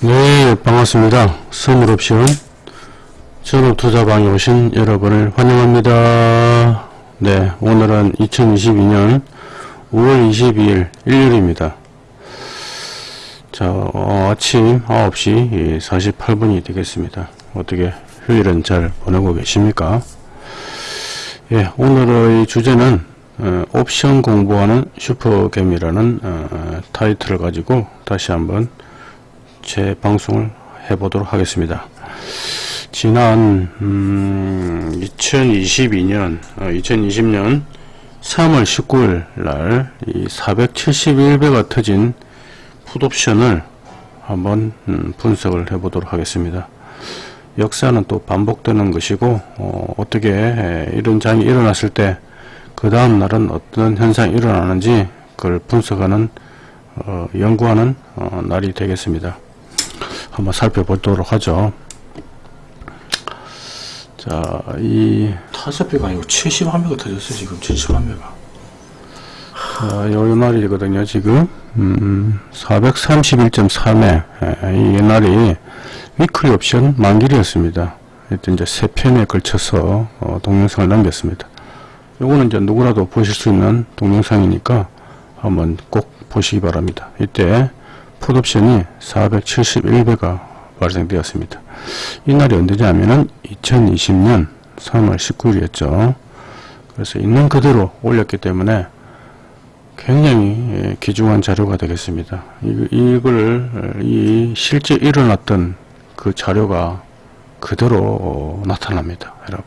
네, 반갑습니다. 선물옵션 전업투자방에 오신 여러분을 환영합니다. 네, 오늘은 2022년 5월 22일 일요일입니다. 자, 어, 아침 9시 48분이 되겠습니다. 어떻게 휴일은 잘 보내고 계십니까? 예, 오늘의 주제는 어, 옵션 공부하는 슈퍼겜이라는 어, 타이틀을 가지고 다시 한번 제 방송을 해보도록 하겠습니다. 지난 음, 2022년 어, 2020년 3월 19일 날이 471배가 터진 풋옵션을 한번 음, 분석을 해보도록 하겠습니다. 역사는 또 반복되는 것이고 어, 떻게 이런 장이 일어났을 때 그 다음 날은 어떤 현상이 일어나는지 그걸 분석하는 어, 연구하는 어, 날이 되겠습니다. 한번 살펴보도록 하죠. 자, 이 다섯 배가 아니고 71배가 터졌어요 지금 71배가 자, 요 날이거든요. 지금 음, 431.3회 이 날이 위클리 옵션 만길이었습니다. 이때 이제 세 편에 걸쳐서 어, 동영상을 남겼습니다. 요거는 이제 누구라도 보실 수 있는 동영상이니까 한번 꼭 보시기 바랍니다. 이때 풋옵션이 471배가 발생되었습니다. 이 날이 언제냐면은 2020년 3월 19일이었죠. 그래서 있는 그대로 올렸기 때문에 굉장히 예, 귀중한 자료가 되겠습니다. 이, 걸 이, 실제 일어났던 그 자료가 그대로 어, 나타납니다. 여러분.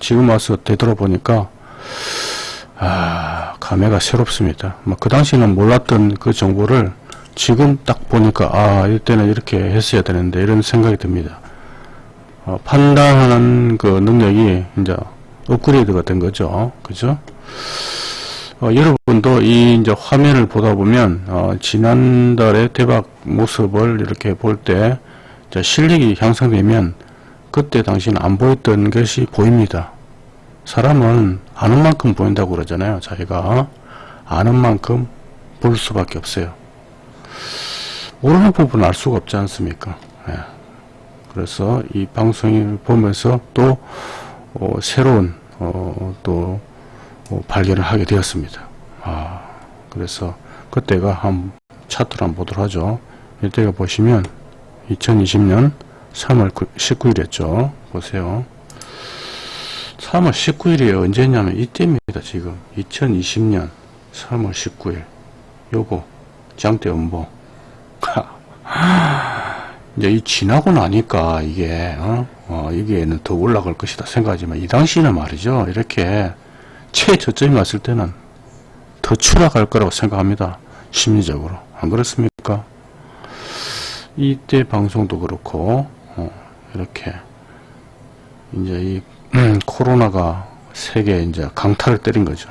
지금 와서 되돌아보니까, 아, 감회가 새롭습니다. 뭐 그 당시는 몰랐던 그 정보를 지금 딱 보니까 아 이때는 이렇게 했어야 되는데 이런 생각이 듭니다. 어, 판단하는 그 능력이 이제 업그레이드가 된 거죠. 그죠? 어, 여러분도 이 이제 화면을 보다 보면 어, 지난달의 대박 모습을 이렇게 볼 때 실력이 향상되면 그때 당시는 안 보였던 것이 보입니다. 사람은 아는 만큼 보인다고 그러잖아요. 자기가 아는 만큼 볼 수밖에 없어요. 모르는 부분은 알 수가 없지 않습니까? 예. 그래서 이 방송을 보면서 또 어, 새로운 어, 또 어, 발견을 하게 되었습니다. 아, 그래서 그때가 한 차트를 한번 보도록 하죠. 이때가 보시면 2020년 3월 19일이었죠. 보세요. 3월 19일이 언제냐면 이때입니다. 지금 2020년 3월 19일 요거 장대 음보. 이제 이 지나고 나니까 이게 어? 어 이게는 더 올라갈 것이다 생각하지만 이 당시는 말이죠. 이렇게 최저점이 왔을 때는 더 추락할 거라고 생각합니다. 심리적으로. 안 그렇습니까? 이때 방송도 그렇고 어, 이렇게 이제 이 음, 코로나가 세계 이제 강타를 때린 거죠.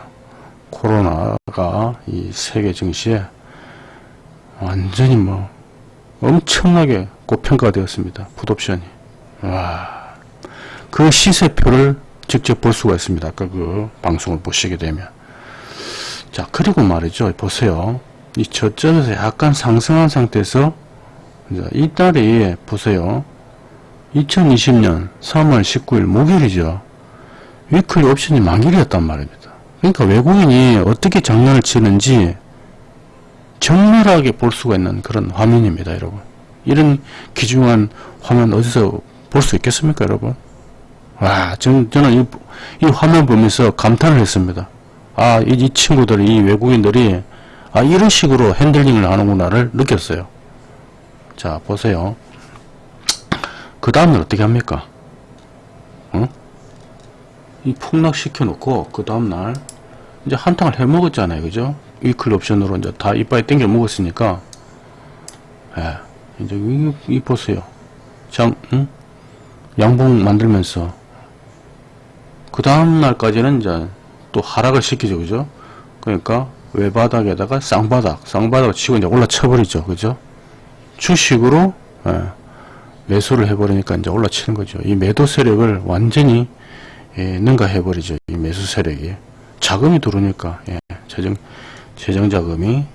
코로나가 이 세계 증시에 완전히 뭐 엄청나게 고평가가 되었습니다. 풋옵션이. 와. 그 시세표를 직접 볼 수가 있습니다. 아까 그 방송을 보시게 되면. 자, 그리고 말이죠. 보세요. 이 저점에서 약간 상승한 상태에서 이 달이 보세요. 2020년 3월 19일 목요일이죠. 위클리 옵션이 만길이었단 말입니다. 그러니까 외국인이 어떻게 장난을 치는지 정밀하게 볼 수가 있는 그런 화면입니다 여러분. 이런 귀중한 화면 어디서 볼 수 있겠습니까 여러분? 와 전, 저는 이, 이 화면 보면서 감탄을 했습니다. 아 이 이 친구들 이 외국인들이 아 이런 식으로 핸들링을 하는구나를 느꼈어요. 자 보세요. 그 다음은 어떻게 합니까? 어? 이 폭락시켜 놓고 그 다음날 이제 한탕을 해 먹었잖아요 그죠 위클 옵션으로 이제 다 이빨에 땡겨 먹었으니까. 예, 이제 이, 이 보세요. 장 응? 양봉 만들면서. 그 다음 날까지는 이제 또 하락을 시키죠 그죠? 그러니까 외바닥에다가 쌍바닥 쌍바닥 치고 이제 올라쳐 버리죠 그죠? 주식으로 예, 매수를 해버리니까 이제 올라치는 거죠. 이 매도 세력을 완전히 예, 능가해 버리죠 이 매수 세력이. 자금이 들어오니까 예, 재정 재정 자금이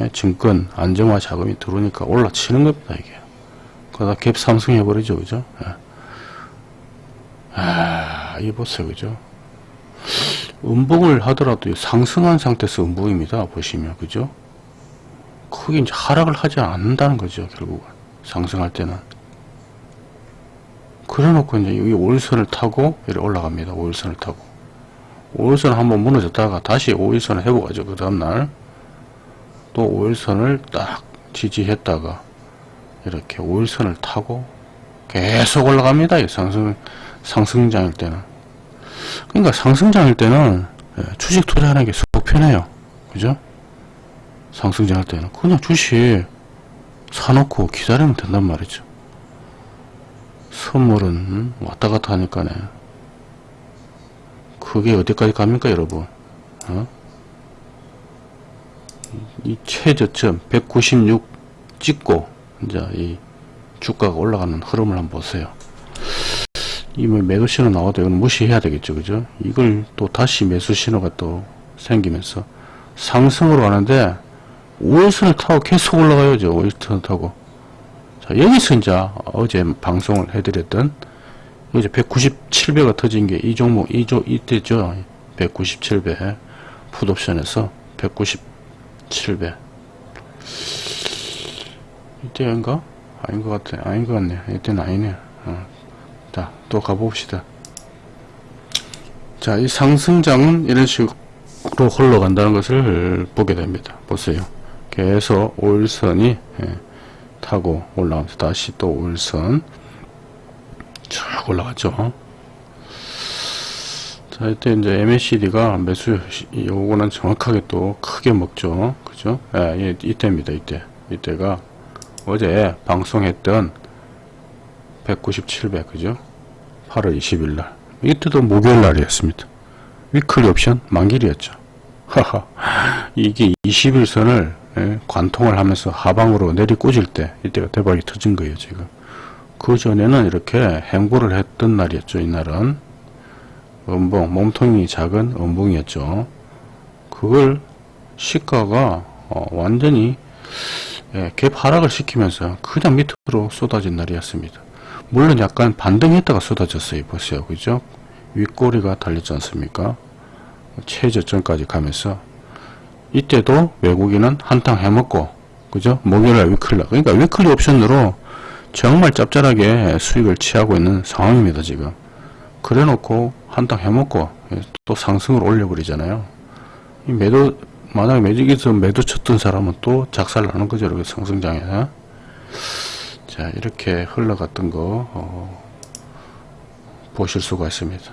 예, 증권 안정화 자금이 들어오니까 올라치는 겁니다 이게 그러다 갭 상승 해버리죠. 그죠? 예. 아, 이 보세요. 그죠? 음봉을 하더라도 상승한 상태에서 음봉입니다. 보시면. 그죠? 크게 이제 하락을 하지 않는다는 거죠. 결국은. 상승할 때는. 그래 놓고 이제 여기 5일선을 타고 이렇게 올라갑니다. 5일선을 타고. 5일선 한번 무너졌다가 다시 5일선을 해보가죠. 그 다음날. 또 5일선을 딱 지지했다가 이렇게 5일선을 타고 계속 올라갑니다. 이 상승, 상승장일 때는. 그러니까 상승장일 때는 예, 주식 투자하는 게 속 편해요. 그죠? 상승장일 때는. 그냥 주식 사놓고 기다리면 된단 말이죠. 선물은 음, 왔다 갔다 하니까 네. 그게 어디까지 갑니까, 여러분? 어? 이 최저점 196 찍고 이제 이 주가가 올라가는 흐름을 한번 보세요. 이뭐 매도 신호 나와도 이건 무시해야 되겠죠, 그죠? 이걸 또 다시 매수 신호가 또 생기면서 상승으로 가는데 5일선을 타고 계속 올라가요, 저 5일선을 타고. 자, 여기서 이제 어제 방송을 해드렸던 이제 197배가 터진 게 이 종목, 이 조, 이때죠. 197배. 풋옵션에서 197배. 이때인가? 아닌 것 같아. 아닌 것 같네. 이때는 아니네. 어. 자, 또 가봅시다. 자, 이 상승장은 이런 식으로 흘러간다는 것을 보게 됩니다. 보세요. 계속 5일선이 예, 타고 올라가면서 다시 또 5일선 쭉 올라가죠. 자, 이때 이제 MACD가 매수, 요거는 정확하게 또 크게 먹죠. 그죠? 예, 이때입니다. 이때. 이때가 어제 방송했던 197배, 그죠? 8월 20일 날. 이때도 목요일 날이었습니다. 위클리 옵션 만길이었죠. 하하. 이게 21선을 예, 관통을 하면서 하방으로 내리꽂을 때 이때가 대박이 터진 거예요, 지금. 그 전에는 이렇게 행보를 했던 날이었죠, 이날은. 음봉, 몸통이 작은 음봉이었죠. 그걸 시가가 어, 완전히 예, 갭 하락을 시키면서 그냥 밑으로 쏟아진 날이었습니다. 물론 약간 반등했다가 쏟아졌어요. 보세요. 그죠? 윗꼬리가 달렸지 않습니까? 최저점까지 가면서 이때도 외국인은 한탕 해먹고 그죠? 목요일날 weekly 그러니까 weekly 옵션으로 정말 짭짤하게 수익을 취하고 있는 상황입니다. 지금 그래 놓고 한탕 해먹고 또 상승을 올려버리잖아요. 이 매도 만약에 매직에서 매도 쳤던 사람은 또 작살 나는 거죠. 이렇게 상승장에. 자, 이렇게 흘러갔던 거, 어, 보실 수가 있습니다.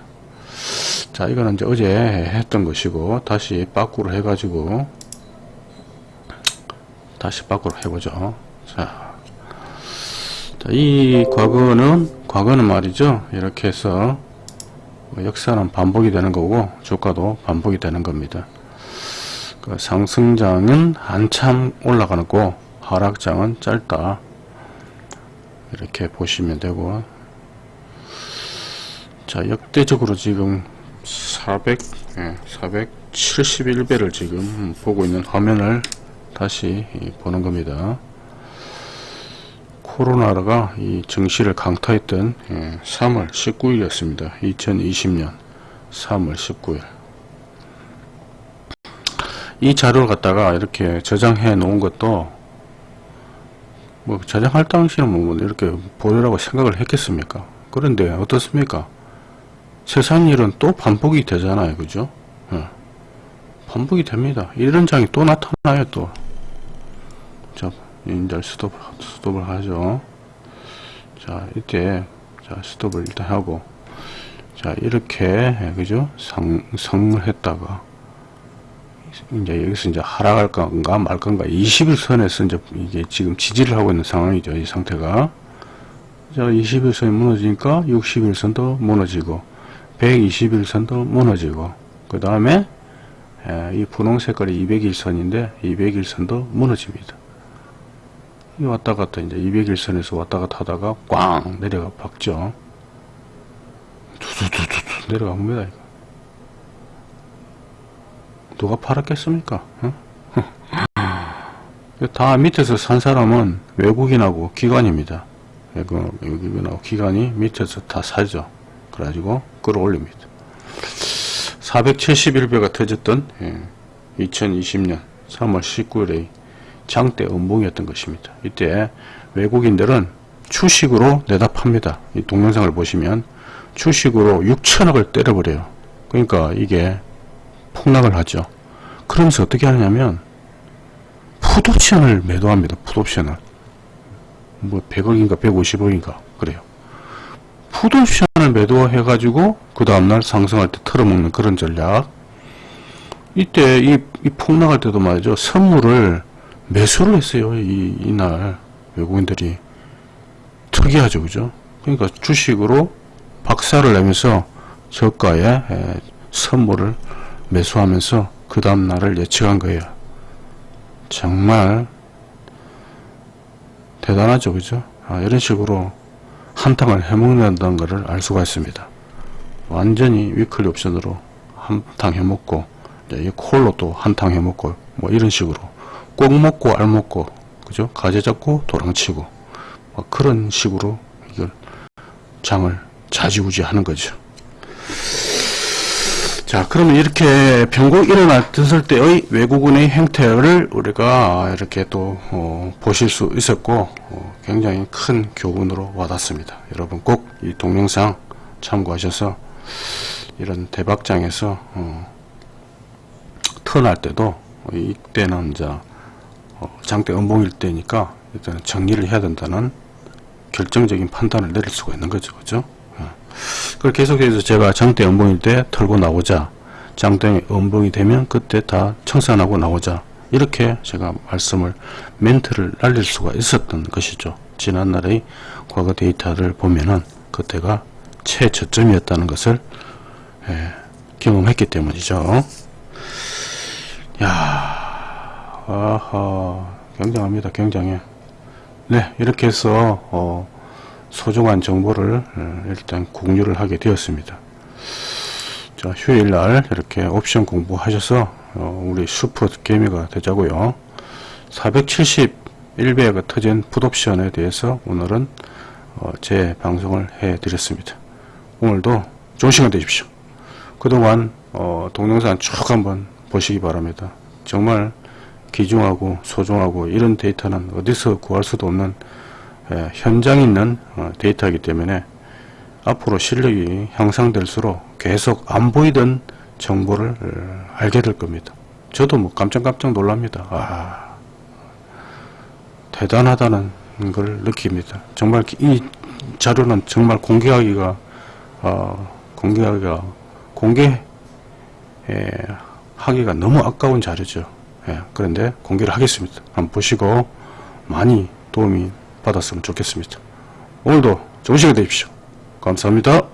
자, 이거는 이제 어제 했던 것이고, 다시 빠꾸로 해가지고, 다시 빠꾸로 해보죠. 자, 자, 이 과거는, 과거는 말이죠. 이렇게 해서, 역사는 반복이 되는 거고, 주가도 반복이 되는 겁니다. 그 상승장은 한참 올라가는 거 하락장은 짧다 이렇게 보시면 되고 자 역대적으로 지금 400 예, 471배를 지금 보고 있는 화면을 다시 보는 겁니다 코로나가 이 증시를 강타했던 예, 3월 19일이었습니다. 2020년 3월 19일. 이 자료를 갖다가 이렇게 저장해 놓은 것도 뭐 저장할 당시는 뭐 이렇게 보려고 생각을 했겠습니까? 그런데 어떻습니까? 세상 일은 또 반복이 되잖아요. 그죠? 예. 반복이 됩니다. 이런 장이 또 나타나요 또. 자, 이제 스톱, 스톱을 하죠 자 이때 자 스톱을 일단 하고 자 이렇게 그죠 상승을 했다가 이제 여기서 이제 하락할 건가 말 건가 21선에서 이제 이게 지금 지지를 하고 있는 상황이죠. 이 상태가. 자, 21선이 무너지니까 61선도 무너지고 121선도 무너지고 그 다음에 이 분홍 색깔이 201선인데 201선도 무너집니다. 이 왔다 갔다 이제 201선에서 왔다 갔다 하다가 꽝 내려가 박죠. 두두두두 내려갑니다. 이거. 누가 팔았겠습니까? 어? 다 밑에서 산 사람은 외국인하고 기관입니다. 이거 여기 나오 기간이 밑에서 다 사죠. 그래가지고 끌어올립니다. 471배가 터졌던 2020년 3월 19일의 장대 음봉이었던 것입니다. 이때 외국인들은 주식으로 내다 팝니다. 이 동영상을 보시면 주식으로 6천억을 때려버려요. 그러니까 이게 폭락을 하죠. 그러면서 어떻게 하냐면 풋옵션을 매도합니다. 풋옵션을. 뭐 100억인가 150억인가 그래요. 풋옵션을 매도해가지고 그 다음날 상승할 때 털어먹는 그런 전략. 이때 이, 이 폭락할 때도 말이죠. 선물을 매수를 했어요. 이, 이날 외국인들이. 특이하죠. 그죠? 그러니까 주식으로 박살을 내면서 저가에 에, 선물을 매수하면서 그 다음날을 예측한 거예요. 정말 대단하죠. 그죠? 아, 이런 식으로 한탕을 해먹는다는 것을 알 수가 있습니다. 완전히 위클리 옵션으로 한탕 해먹고 이 콜로 또 한탕 해먹고 뭐 이런 식으로 꼭 먹고 알 먹고 그죠? 가재 잡고 도랑치고 뭐 그런 식으로 이걸 장을 자지우지 하는 거죠. 자, 그러면 이렇게 변곡 일어났을 때의 외국인의 행태를 우리가 이렇게 또 어, 보실 수 있었고 어, 굉장히 큰 교훈으로 와닿습니다. 여러분 꼭 이 동영상 참고하셔서 이런 대박장에서 어, 턴할 때도 이때는 어, 장대 음봉일 때니까 일단 정리를 해야 된다는 결정적인 판단을 내릴 수가 있는 거죠, 그죠? 그걸 계속해서 제가 장대 음봉일 때 털고 나오자 장대 음봉이 되면 그때 다 청산하고 나오자 이렇게 제가 말씀을 멘트를 날릴 수가 있었던 것이죠. 지난날의 과거 데이터를 보면은 그때가 최저점이었다는 것을 예, 경험했기 때문이죠. 야 아하 굉장합니다 굉장해 네 이렇게 해서 어, 소중한 정보를 어, 일단 공유를 하게 되었습니다. 자, 휴일날 이렇게 옵션 공부하셔서 어, 우리 슈퍼 개미가 되자고요. 471배가 터진 풋옵션에 대해서 오늘은 어, 제 방송을 해 드렸습니다. 오늘도 좋은 시간 되십시오. 그동안 어, 동영상 쭉 한번 보시기 바랍니다. 정말 귀중하고 소중하고 이런 데이터는 어디서 구할 수도 없는 예, 현장 있는 어, 데이터이기 때문에 앞으로 실력이 향상될수록 계속 안 보이던 정보를 어, 알게 될 겁니다. 저도 뭐 깜짝깜짝 놀랍니다. 아, 대단하다는 걸 느낍니다. 정말 이 자료는 정말 공개하기가 어, 공개하기가 공개 예, 하기가 너무 아까운 자료죠. 예, 그런데 공개를 하겠습니다. 한번 보시고 많이 도움이 받았으면 좋겠습니다. 오늘도 좋은 시간 되십시오. 감사합니다.